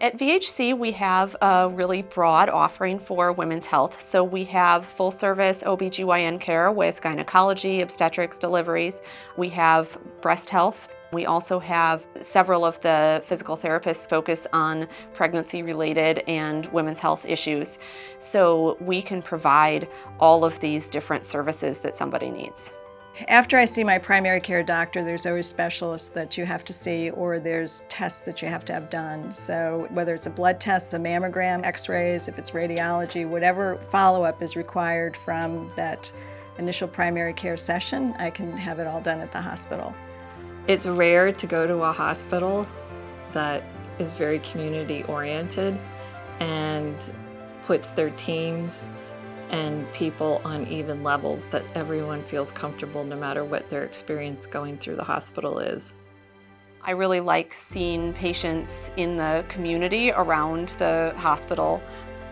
At VHC, we have a really broad offering for women's health. So we have full service OBGYN care with gynecology, obstetrics, deliveries. We have breast health. We also have several of the physical therapists focus on pregnancy related and women's health issues. So we can provide all of these different services that somebody needs. After I see my primary care doctor, there's always specialists that you have to see or there's tests that you have to have done. So whether it's a blood test, a mammogram, x-rays, if it's radiology, whatever follow-up is required from that initial primary care session, I can have it all done at the hospital. It's rare to go to a hospital that is very community oriented and puts their teams and people on even levels that everyone feels comfortable no matter what their experience going through the hospital is. I really like seeing patients in the community around the hospital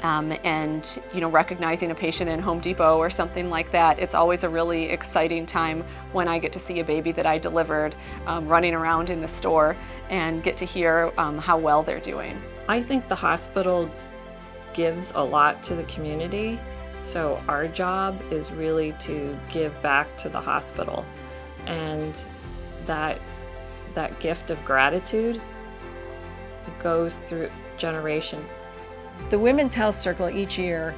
um, and you know recognizing a patient in Home Depot or something like that. It's always a really exciting time when I get to see a baby that I delivered um, running around in the store and get to hear um, how well they're doing. I think the hospital gives a lot to the community so our job is really to give back to the hospital and that that gift of gratitude goes through generations. The Women's Health Circle each year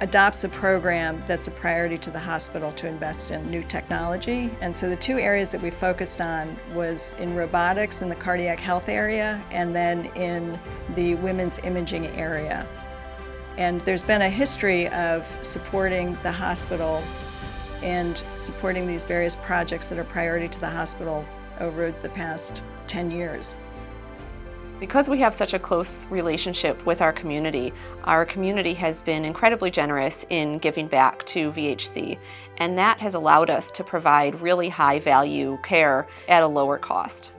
adopts a program that's a priority to the hospital to invest in new technology. And so the two areas that we focused on was in robotics in the cardiac health area and then in the women's imaging area. And there's been a history of supporting the hospital and supporting these various projects that are priority to the hospital over the past 10 years. Because we have such a close relationship with our community, our community has been incredibly generous in giving back to VHC, and that has allowed us to provide really high value care at a lower cost.